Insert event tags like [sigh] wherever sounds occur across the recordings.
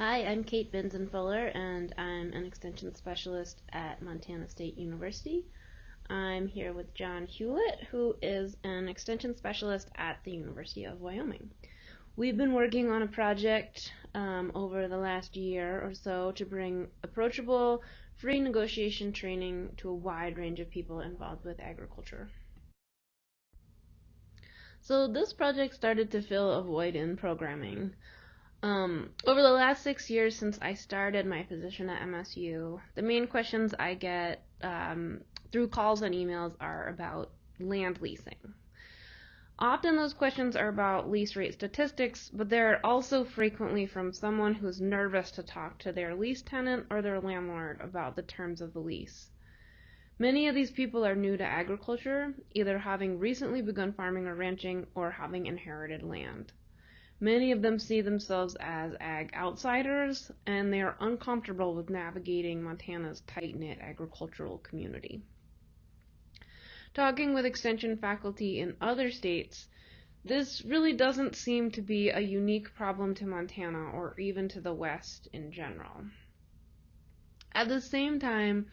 Hi, I'm Kate Binzen Fuller, and I'm an extension specialist at Montana State University. I'm here with John Hewlett, who is an extension specialist at the University of Wyoming. We've been working on a project um, over the last year or so to bring approachable, free negotiation training to a wide range of people involved with agriculture. So this project started to fill a void in programming. Um, over the last six years since I started my position at MSU, the main questions I get um, through calls and emails are about land leasing. Often those questions are about lease rate statistics, but they're also frequently from someone who's nervous to talk to their lease tenant or their landlord about the terms of the lease. Many of these people are new to agriculture, either having recently begun farming or ranching or having inherited land. Many of them see themselves as ag outsiders, and they are uncomfortable with navigating Montana's tight knit agricultural community. Talking with extension faculty in other states, this really doesn't seem to be a unique problem to Montana or even to the West in general. At the same time,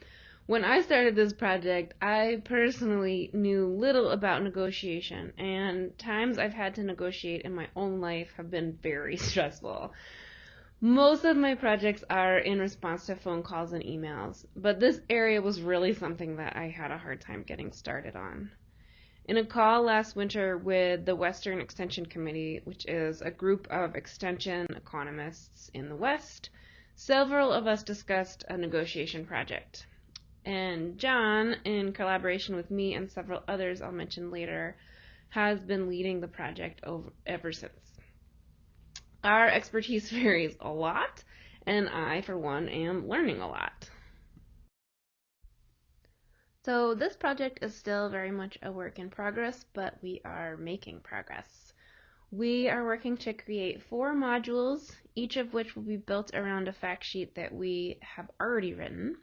when I started this project, I personally knew little about negotiation, and times I've had to negotiate in my own life have been very [laughs] stressful. Most of my projects are in response to phone calls and emails, but this area was really something that I had a hard time getting started on. In a call last winter with the Western Extension Committee, which is a group of extension economists in the West, several of us discussed a negotiation project. And John, in collaboration with me and several others I'll mention later, has been leading the project over, ever since. Our expertise [laughs] varies a lot, and I, for one, am learning a lot. So this project is still very much a work in progress, but we are making progress. We are working to create four modules, each of which will be built around a fact sheet that we have already written.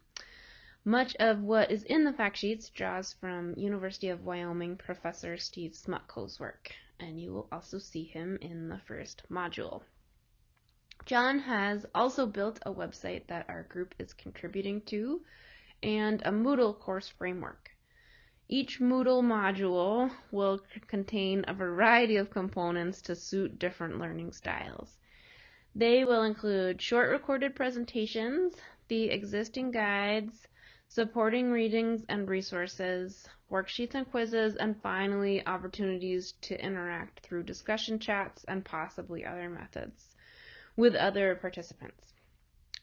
Much of what is in the fact sheets draws from University of Wyoming professor Steve Smutko's work, and you will also see him in the first module. John has also built a website that our group is contributing to and a Moodle course framework. Each Moodle module will contain a variety of components to suit different learning styles. They will include short recorded presentations, the existing guides, supporting readings and resources, worksheets and quizzes, and finally opportunities to interact through discussion chats and possibly other methods with other participants.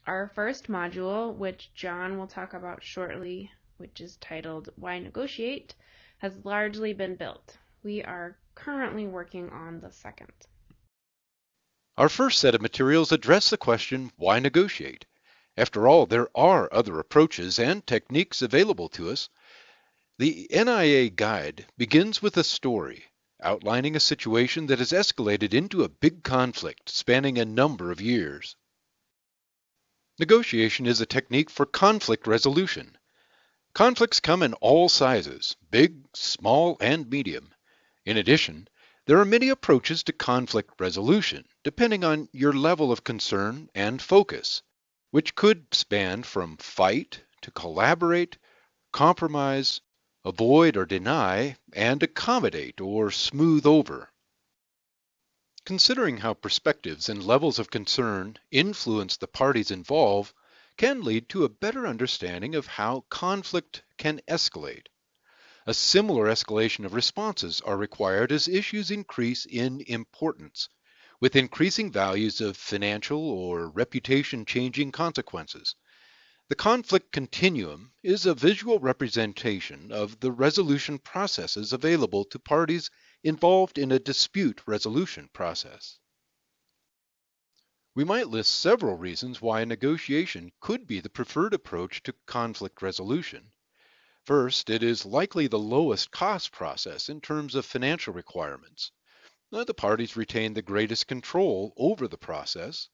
Our first module, which John will talk about shortly, which is titled Why Negotiate, has largely been built. We are currently working on the second. Our first set of materials address the question, why negotiate? After all, there are other approaches and techniques available to us. The NIA guide begins with a story outlining a situation that has escalated into a big conflict spanning a number of years. Negotiation is a technique for conflict resolution. Conflicts come in all sizes, big, small, and medium. In addition, there are many approaches to conflict resolution, depending on your level of concern and focus which could span from fight to collaborate, compromise, avoid or deny, and accommodate or smooth over. Considering how perspectives and levels of concern influence the parties involved can lead to a better understanding of how conflict can escalate. A similar escalation of responses are required as issues increase in importance with increasing values of financial or reputation changing consequences. The conflict continuum is a visual representation of the resolution processes available to parties involved in a dispute resolution process. We might list several reasons why a negotiation could be the preferred approach to conflict resolution. First, it is likely the lowest cost process in terms of financial requirements. Uh, the parties retain the greatest control over the process.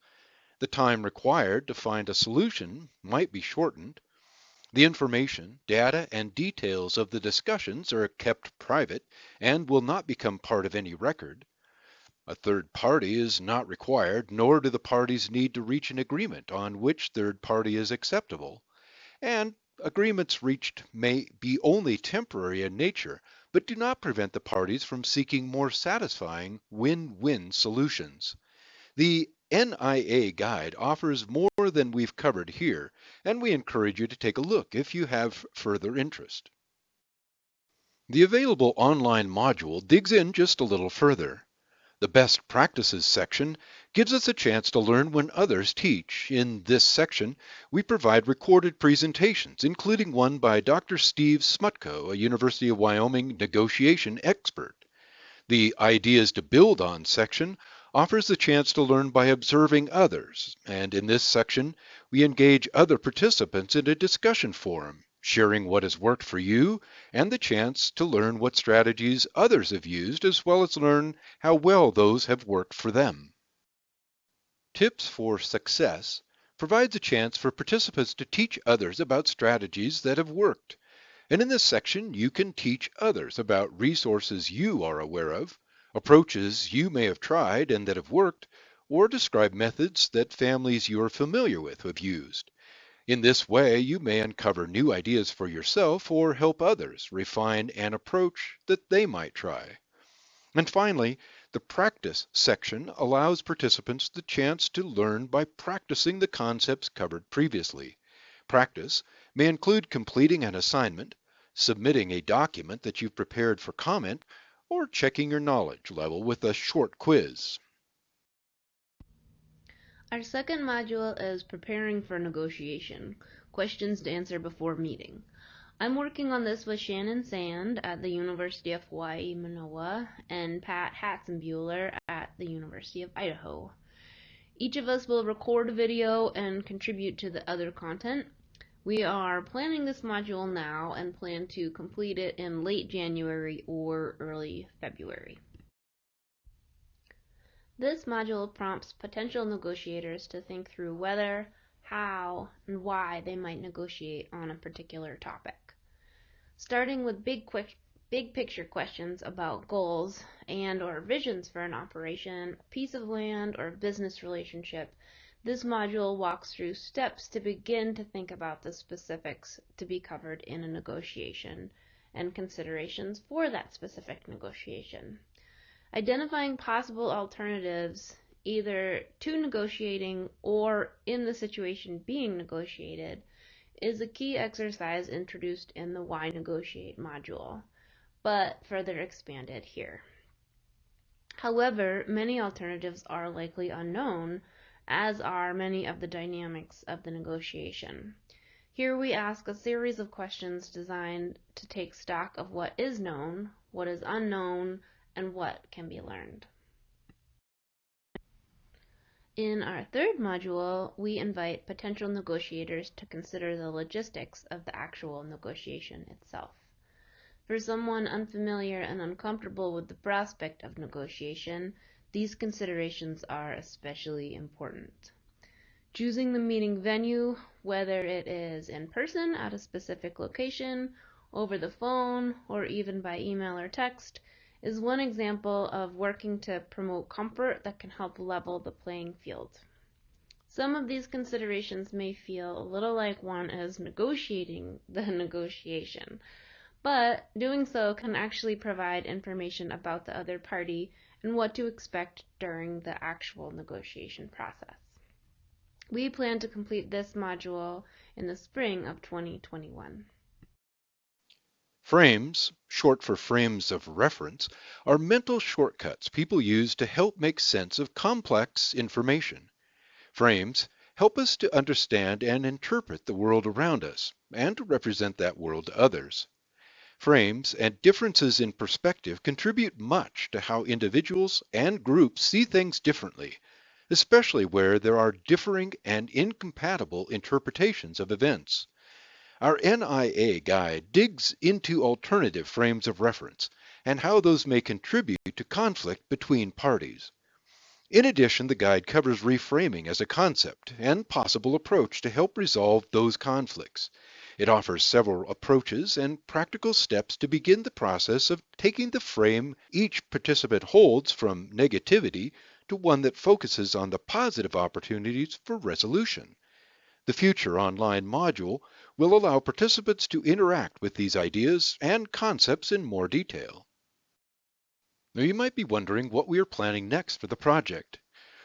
The time required to find a solution might be shortened. The information, data, and details of the discussions are kept private and will not become part of any record. A third party is not required, nor do the parties need to reach an agreement on which third party is acceptable. And agreements reached may be only temporary in nature, but do not prevent the parties from seeking more satisfying win-win solutions. The NIA guide offers more than we've covered here, and we encourage you to take a look if you have further interest. The available online module digs in just a little further. The Best Practices section gives us a chance to learn when others teach. In this section, we provide recorded presentations, including one by Dr. Steve Smutko, a University of Wyoming negotiation expert. The Ideas to Build On section offers the chance to learn by observing others, and in this section, we engage other participants in a discussion forum sharing what has worked for you, and the chance to learn what strategies others have used, as well as learn how well those have worked for them. Tips for Success provides a chance for participants to teach others about strategies that have worked. And in this section, you can teach others about resources you are aware of, approaches you may have tried and that have worked, or describe methods that families you are familiar with have used. In this way, you may uncover new ideas for yourself or help others refine an approach that they might try. And finally, the practice section allows participants the chance to learn by practicing the concepts covered previously. Practice may include completing an assignment, submitting a document that you've prepared for comment, or checking your knowledge level with a short quiz. Our second module is preparing for negotiation, questions to answer before meeting. I'm working on this with Shannon Sand at the University of Hawaii Manoa and Pat Hatzenbuehler at the University of Idaho. Each of us will record a video and contribute to the other content. We are planning this module now and plan to complete it in late January or early February. This module prompts potential negotiators to think through whether, how, and why they might negotiate on a particular topic. Starting with big, quick, big picture questions about goals and or visions for an operation, piece of land, or business relationship, this module walks through steps to begin to think about the specifics to be covered in a negotiation and considerations for that specific negotiation. Identifying possible alternatives either to negotiating or in the situation being negotiated is a key exercise introduced in the Why Negotiate module, but further expanded here. However, many alternatives are likely unknown, as are many of the dynamics of the negotiation. Here we ask a series of questions designed to take stock of what is known, what is unknown, and what can be learned. In our third module, we invite potential negotiators to consider the logistics of the actual negotiation itself. For someone unfamiliar and uncomfortable with the prospect of negotiation, these considerations are especially important. Choosing the meeting venue, whether it is in person at a specific location, over the phone, or even by email or text, is one example of working to promote comfort that can help level the playing field. Some of these considerations may feel a little like one is negotiating [laughs] the negotiation, but doing so can actually provide information about the other party and what to expect during the actual negotiation process. We plan to complete this module in the spring of 2021. Frames, short for frames of reference, are mental shortcuts people use to help make sense of complex information. Frames help us to understand and interpret the world around us and to represent that world to others. Frames and differences in perspective contribute much to how individuals and groups see things differently, especially where there are differing and incompatible interpretations of events. Our NIA guide digs into alternative frames of reference and how those may contribute to conflict between parties. In addition, the guide covers reframing as a concept and possible approach to help resolve those conflicts. It offers several approaches and practical steps to begin the process of taking the frame each participant holds from negativity to one that focuses on the positive opportunities for resolution. The future online module will allow participants to interact with these ideas and concepts in more detail. Now you might be wondering what we are planning next for the project.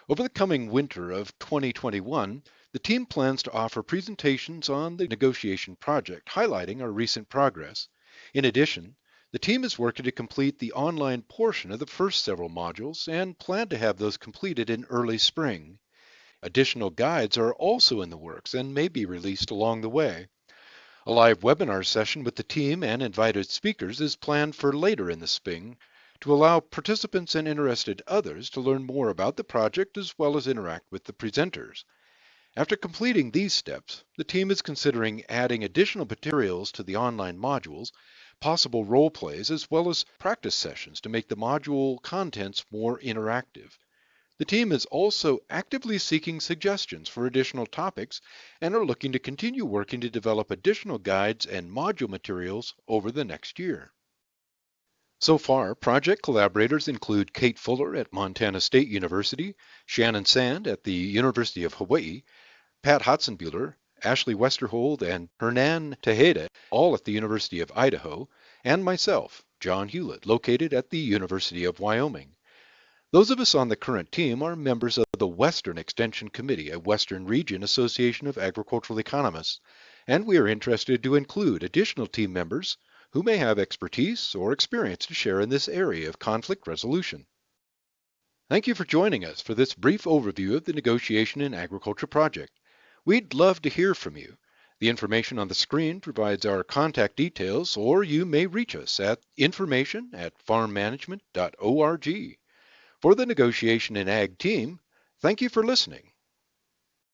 Over the coming winter of 2021, the team plans to offer presentations on the negotiation project, highlighting our recent progress. In addition, the team is working to complete the online portion of the first several modules and plan to have those completed in early spring. Additional guides are also in the works and may be released along the way. A live webinar session with the team and invited speakers is planned for later in the spring to allow participants and interested others to learn more about the project as well as interact with the presenters. After completing these steps, the team is considering adding additional materials to the online modules possible role plays, as well as practice sessions to make the module contents more interactive. The team is also actively seeking suggestions for additional topics and are looking to continue working to develop additional guides and module materials over the next year. So far, project collaborators include Kate Fuller at Montana State University, Shannon Sand at the University of Hawaii, Pat Hatzenbuehler Ashley Westerhold, and Hernan Tejeda, all at the University of Idaho, and myself, John Hewlett, located at the University of Wyoming. Those of us on the current team are members of the Western Extension Committee, a Western Region Association of Agricultural Economists, and we are interested to include additional team members who may have expertise or experience to share in this area of conflict resolution. Thank you for joining us for this brief overview of the Negotiation in Agriculture project. We'd love to hear from you. The information on the screen provides our contact details, or you may reach us at information at farmmanagement.org. For the Negotiation in Ag team, thank you for listening.